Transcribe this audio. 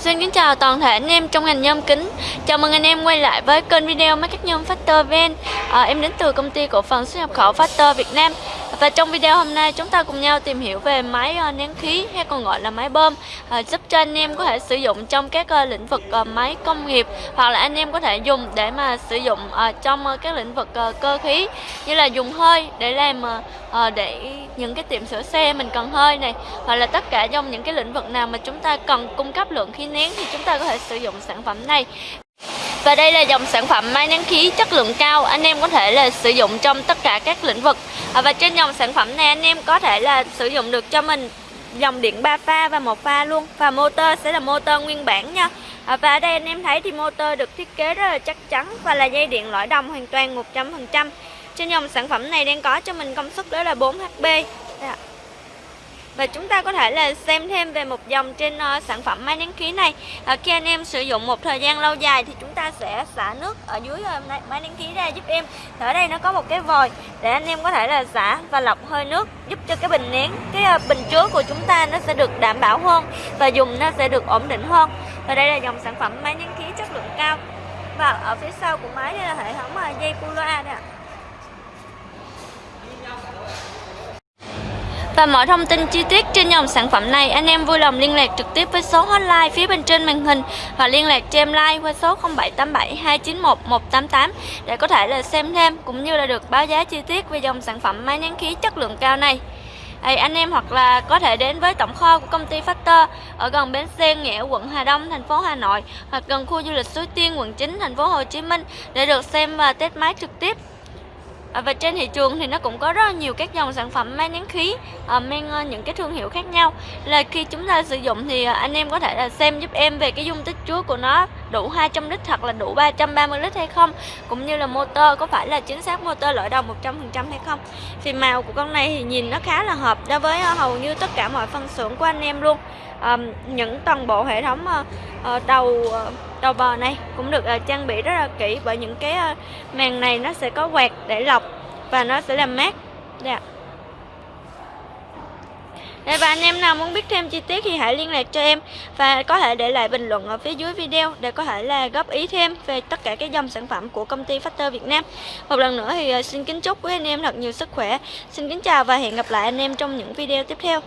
Xin kính chào toàn thể anh em trong ngành nhôm kính. Chào mừng anh em quay lại với kênh video máy cắt nhôm Factor VN à, Em đến từ công ty cổ phần xuất nhập khẩu Factor Việt Nam. Và trong video hôm nay chúng ta cùng nhau tìm hiểu về máy ờ, nén khí hay còn gọi là máy bơm. Ờ, giúp cho anh em có thể sử dụng trong các ờ, lĩnh vực máy công nghiệp Hoặc là anh em có thể dùng để mà sử dụng trong các lĩnh vực cơ khí Như là dùng hơi để làm để những cái tiệm sửa xe mình cần hơi này, Hoặc là tất cả trong những cái lĩnh vực nào mà chúng ta cần cung cấp lượng khí nén thì chúng ta có thể sử dụng sản phẩm này và đây là dòng sản phẩm máy nén khí chất lượng cao anh em có thể là sử dụng trong tất cả các lĩnh vực. À, và trên dòng sản phẩm này anh em có thể là sử dụng được cho mình. Dòng điện 3 pha và một pha luôn. Và motor sẽ là motor nguyên bản nha. À, và ở đây anh em thấy thì motor được thiết kế rất là chắc chắn và là dây điện lõi đồng hoàn toàn 100% trên dòng sản phẩm này đang có cho mình công suất đó là 4 HP Đây và chúng ta có thể là xem thêm về một dòng trên uh, sản phẩm máy nén khí này. Uh, Khi anh em sử dụng một thời gian lâu dài thì chúng ta sẽ xả nước ở dưới uh, máy nén khí ra giúp em. Ở đây nó có một cái vòi để anh em có thể là xả và lọc hơi nước Giúp cho cái bình nén, cái uh, bình chứa của chúng ta nó sẽ được đảm bảo hơn Và dùng nó sẽ được ổn định hơn. Và đây là dòng sản phẩm máy nén khí chất lượng cao. Và ở phía sau của máy đây là hệ thống uh, dây Kuloa đây ạ. Và mọi thông tin chi tiết trên dòng sản phẩm này anh em vui lòng liên lạc trực tiếp với số hotline phía bên trên màn hình hoặc liên lạc cho em like qua số 0787 291 188 để có thể là xem thêm cũng như là được báo giá chi tiết về dòng sản phẩm máy nén khí chất lượng cao này. Hey, anh em hoặc là có thể đến với tổng kho của công ty Factor ở gần bến xe Nghĩa, quận Hà Đông, thành phố Hà Nội hoặc gần khu du lịch Suối Tiên, quận 9, thành phố Hồ Chí Minh để được xem và test máy trực tiếp. À, và trên thị trường thì nó cũng có rất là nhiều các dòng sản phẩm máy nén khí à, mang ờ, những cái thương hiệu khác nhau. Là khi chúng ta sử dụng thì à, anh em có thể là xem giúp em về cái dung tích chứa của nó đủ 200 lít hoặc là đủ 330 lít hay không cũng như là motor có phải là chính xác motor loại đầu 100% hay không? Thì màu của con này thì nhìn nó khá là hợp đối với ờ, hầu như tất cả mọi phân xưởng của anh em luôn. À, những toàn bộ hệ thống à, đầu đầu bò này cũng được à, trang bị rất là kỹ bởi những cái à, màn này nó sẽ có quạt để lọc và nó sẽ làm mát. Yeah. Đây, và anh em nào muốn biết thêm chi tiết thì hãy liên lạc cho em và có thể để lại bình luận ở phía dưới video để có thể là góp ý thêm về tất cả các dòng sản phẩm của công ty Factor Việt Nam. Một lần nữa thì ờ, xin kính chúc quý anh em thật nhiều sức khỏe. Xin kính chào và hẹn gặp lại anh em trong những video tiếp theo.